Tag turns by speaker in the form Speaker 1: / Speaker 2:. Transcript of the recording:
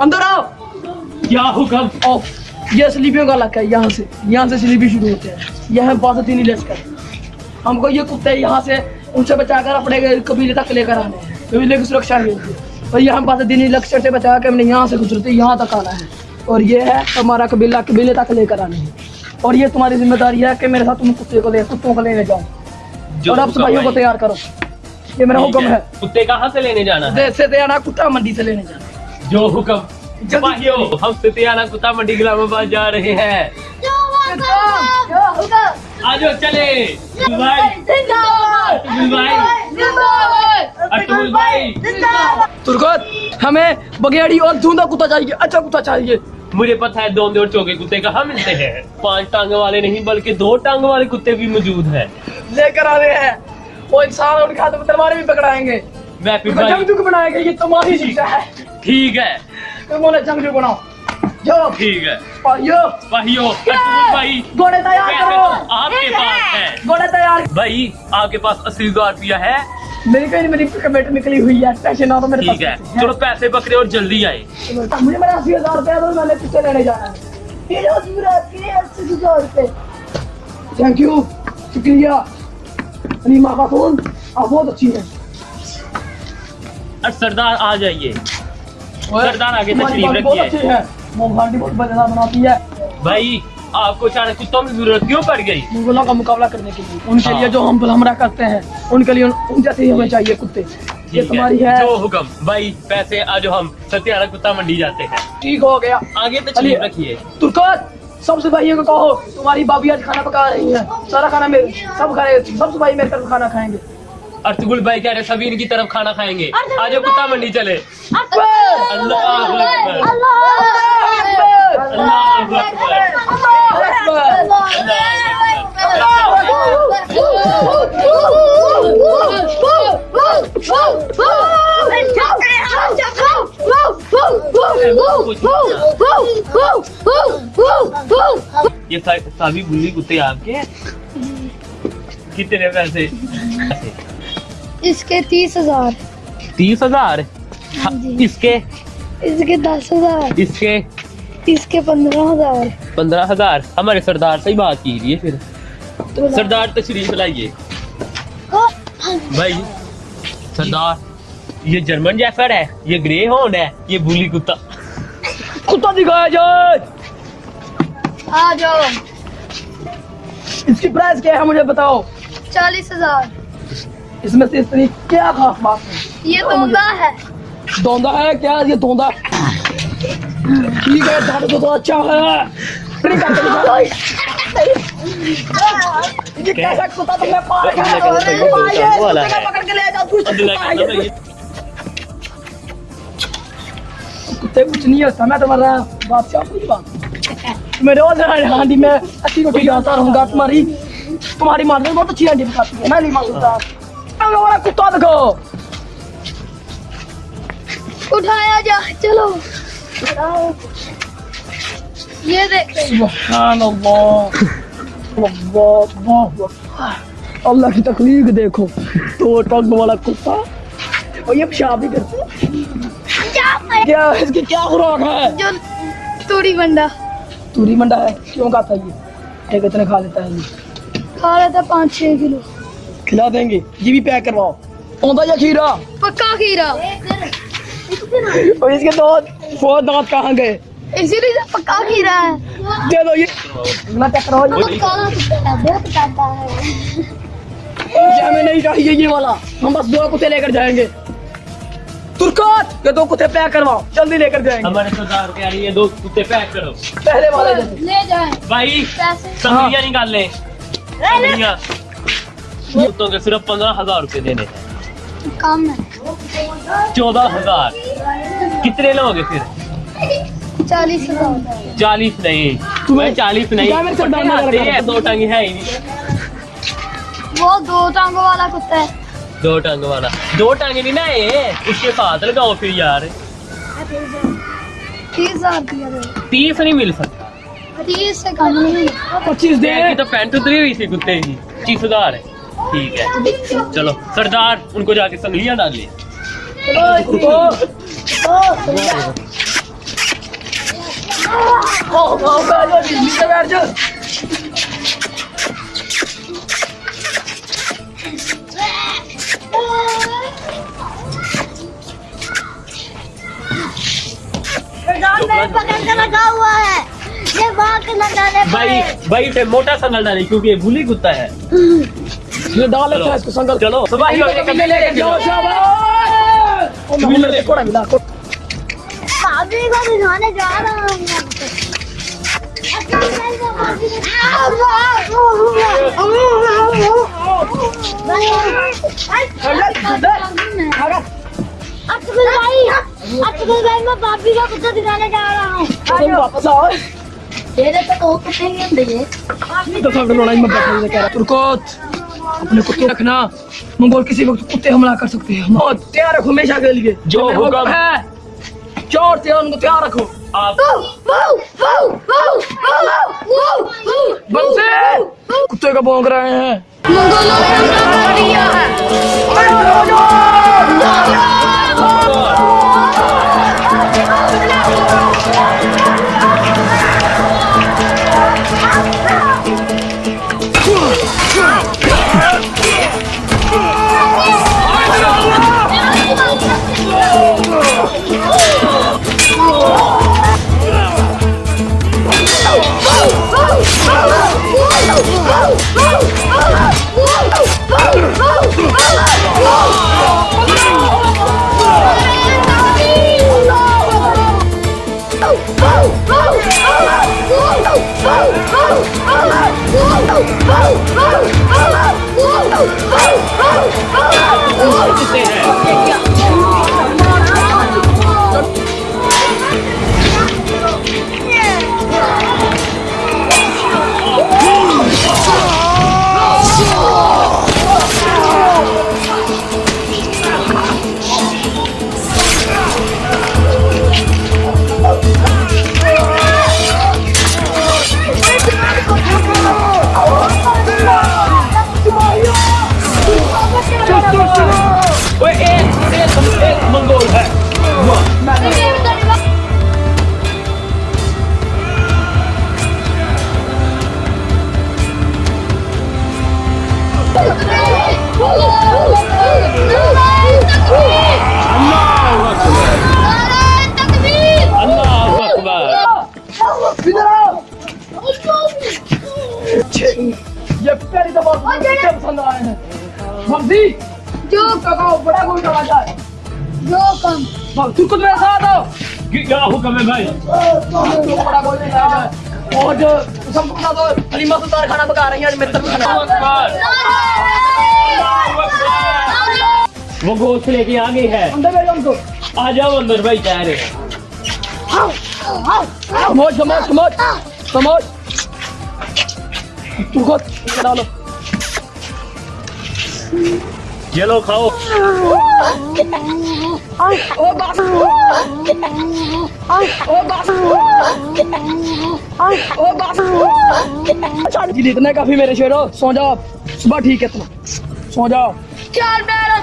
Speaker 1: अंदर आओ।
Speaker 2: क्या हुक्म
Speaker 1: आओ। ये स्लीपियों का इलाका है यहाँ से। यहाँ से स्लीपी शुरू होते हैं। यह है बासतीनी लश्कर हमको ये कुत्ते यहाँ से उनसे बचाकर अपने कबीले तक लेकर आने कबीले की सुरक्षा के लिए और ये हम बासतीनी लश्कर से बचा के हमने यहाँ से गुजरते यहाँ तक आना है। और ये है हमारा कबीला कबीले तक लेकर आने। हैं और ये तुम्हारी ज़िम्मेदारी है कि मेरे साथ तुम कुत्ते को ले कुत्तों को लेने जाओ। और अब सफाइयों को तैयार करो। ये मेरा हुक्म है।
Speaker 2: कुत्ते कहाँ से लेने जाना है?
Speaker 1: देश से तैयार कुत्ता मंडी से लेने जाना।
Speaker 2: जो हुक्म हम सितियाना कुत्ता मंडी इस्लामाबाद जा रहे हैं। आ जाओ चले
Speaker 1: तुर्गत हमें बगेड़ी और धुंधा कुत्ता चाहिए अच्छा कुत्ता चाहिए।
Speaker 2: मुझे पता है दोंदे और चौके कुत्ते कहाँ मिलते हैं। पाँच टांग वाले नहीं बल्कि दो टांग वाले कुत्ते भी मौजूद हैं।
Speaker 1: लेकर आ रहे हैं। वो इंसान उनके हाथों में तलवारें भी पकड़ाएँगे।
Speaker 2: मैं फिर
Speaker 1: उनको बनाएँगे ये तुम्हारी शिक्षा है।
Speaker 2: ठीक है।
Speaker 1: तुम उन्हें जंगजू बनाओ।
Speaker 2: ठीक है। सिपाहियों अतुल भाई।
Speaker 1: घोड़े तैयार करो।
Speaker 2: तो आपके पास है।
Speaker 1: घोड़े तैयार।
Speaker 2: भाई आपके पास अस्सी हज़ार रुपया है।
Speaker 1: मेरी कहीं मेरी कमेटी निकली हुई है। पैसे ना तो मेरे
Speaker 2: ठीक है। चलो पैसे पकड़े और जल्दी आए।
Speaker 1: मुझे मेरा अस्सी हज़ार रुपया दो मैंने कुत्ते लेने जाना है। के थैंक यू शुक्रिया। अनीमा खातून आप बहुत अच्छी हैं।
Speaker 2: और सरदार आ जाइए। सरदार आगे तशरीफ़ रखिए।
Speaker 1: बनाती है।
Speaker 2: भाई आपको अचानक कुत्तों की ज़रूरत क्यों पड़ गई?
Speaker 1: मुगलों का मुकाबला करने के लिए। उनके। लिए जो हम हमला करते हैं उनके लिए उन- जैसे ही हमें चाहिए कुत्ते। ये तुम्हारी है।
Speaker 2: जो हुक्म। भाई पैसे आज हम सत्याना कुत्ता मंडी जाते हैं।
Speaker 1: ठीक हो गया।
Speaker 2: आगे तशरीफ़
Speaker 1: चलिए।
Speaker 2: रखिए।
Speaker 1: तुर्कत। सब सिपाहियों को कहो तुम्हारी भाभी आज खाना पका रही है। सारा खाना मेरे सब खाए सबसे भाई मेरे तरफ़ खाना खाएँगे।
Speaker 2: अर्थगुल भाई कह रहे सभी इनकी तरफ़ खाना खाएँगे। आज कुत्ता मंडी चले। अल्लाह अकबर। अल्लाह ये सभी बुल्ली कुत्ते आपके कितने पैसे?
Speaker 3: इसके तीस हज़ार।
Speaker 2: तीस हज़ार?
Speaker 3: हाँ
Speaker 2: इसके?
Speaker 3: इसके दस हज़ार।
Speaker 2: इसके?
Speaker 3: इसके पंद्रह हज़ार।
Speaker 2: पंद्रह हज़ार? हमारे सरदार से ही बात कीजिए फिर।
Speaker 3: तो
Speaker 2: सरदार तशरीफ़ लाइए भाई सरदार ये जर्मन जैफर है ये ग्रे हॉर्न है ये बुली कुत्ता।
Speaker 1: कुत्ता दिखाया जाए।
Speaker 3: आ जाओ।
Speaker 1: इसकी प्राइस क्या है मुझे बताओ?
Speaker 3: चालीस हज़ार।
Speaker 1: इसमें से इतनी क्या खास बात है?
Speaker 3: ये दोंदा है।
Speaker 1: दौंदा है क्या? ये दौंदा ठीक है दादा तो, तो अच्छा है। नहीं ये कैसा कुत्ता तुमने पाल रखा है
Speaker 2: है,
Speaker 1: कुत्ते
Speaker 2: है।
Speaker 1: पकड़ के ले जाओ कुछ
Speaker 2: अल्लाह का बंदा है।
Speaker 1: कुत्ते कुछ नहीं होता मैं तुम्हारा बादशाह हूँ बात मैं रोज हांडी में अच्छी रोटी खाता रहूँगा तुम्हारी तुम्हारी माँ बहुत अच्छी हांडी पकाती है। मैं नहीं माँगता कुत्ता देखो
Speaker 3: उठाया जा चलो। ये देखो।
Speaker 1: अल्लाह की तकलीफ़ देखो। तो टंग वाला कुत्ता। और ये पेशाब भी करता क्या इसकी क्या खुराक है?
Speaker 3: जो तूड़ी बंडा
Speaker 1: तूरी मंडा है क्यों खाता है ये? कितने खा लेता है ये।
Speaker 3: खा रहा था पाँच छह किलो।
Speaker 1: खिला देंगे ये भी पैक करवाओ। औंधा या खीरा?
Speaker 3: पक्का खीरा।
Speaker 1: और इसके दो वो दांत कहाँ गए?
Speaker 3: इसीलिए तो पक्का खीरा है।
Speaker 1: दे दो ये।
Speaker 3: है काटा है।
Speaker 1: ये हमें नहीं चाहिए ये वाला। हम बस दो कुत्ते लेकर जाएँगे। तुर्कत ये दो कुत्ते पैक करवाओ जल्दी लेकर जाएँगे।
Speaker 2: हमारे सरदार कह रही है दो कुत्ते पैक करो।
Speaker 1: पहले वाले
Speaker 3: ले जाए।
Speaker 2: भाई
Speaker 3: पैसे।
Speaker 2: निकाल ले कुत्तों के सिर्फ़ पंद्रह हज़ार रुपए देने
Speaker 3: कम है।
Speaker 2: चौदह हज़ार। कितने लोगे फिर?
Speaker 3: चालीस
Speaker 2: चालीस नहीं।
Speaker 1: तुम्हें-
Speaker 2: चालीस नहीं। दो टंग है ही नहीं।
Speaker 3: वो दो टांगों वाला कुत्ता है।
Speaker 2: दो टंग वाला। दो टंग नहीं ना ये उसके साथ लगाओ फिर यार
Speaker 3: तीस
Speaker 2: नहीं मिल सकता
Speaker 3: तीस से कम नहीं
Speaker 1: पच्चीस दे
Speaker 2: तो पैंट उतरी हुई थी कुत्ते की पच्चीस हज़ार है ठीक है चलो सरदार उनको जाके संगलियाँ डाल ले
Speaker 1: चलो,
Speaker 4: मेरे पकड़ के लगा हुआ है ये वहाँ के लगाने
Speaker 2: भाई भाई इसे मोटा संगल डाले क्योंकि ये बुली कुत्ता है
Speaker 1: ये डाल लेते हैं इसको संगल
Speaker 2: चलो सुबह
Speaker 1: भाई कभी ले जाओ शाबाश ओ मैं मुझे कोड़ा मिला को
Speaker 4: भाभी को दिखाने जा रहा हूँ भाई भाई मैं भाभी का कुत्ता दिखाने जा रहा हूँ
Speaker 1: तुम वापस आओ
Speaker 4: तेरे तो कुत्ते नहीं होंगे ये
Speaker 1: तो सब लड़ाई में बैठने से कह रहा तुर्कोत अपने कुत्ते रखना। मंगोल किसी वक्त कुत्ते हमला कर सकते हैं। और तैयार रखो हमेशा के लिए।
Speaker 2: जो हुक्म
Speaker 1: है। चोर थे उनको तैयार रखो।
Speaker 2: आप
Speaker 1: कुत्ते का भौंक रहे हैं।
Speaker 2: कितने
Speaker 1: जो कहो बड़ा
Speaker 4: जो कम।
Speaker 1: तू खुद मेरे साथ आओ।
Speaker 2: क्या हुक्म है भाई?
Speaker 1: तो बड़ा है और जो सबको बता दो हलीमा सुल्तान खाना पका रही है आज मेरे तरफ़ खाना
Speaker 2: वो गोश्त लेके आ गई है।
Speaker 1: अंदर भेजो उनको
Speaker 2: आ जाओ अंदर भाई कह रहे।
Speaker 1: समोच समोच समोच समोच तू खुद डालो
Speaker 2: ये लो खाओ
Speaker 1: ओ बस ओ बस ओ बस अच्छा जी इतना काफ़ी मेरे शेरो सो जाओ सुबह ठीक है तुम सो जाओ।
Speaker 4: चल मेरा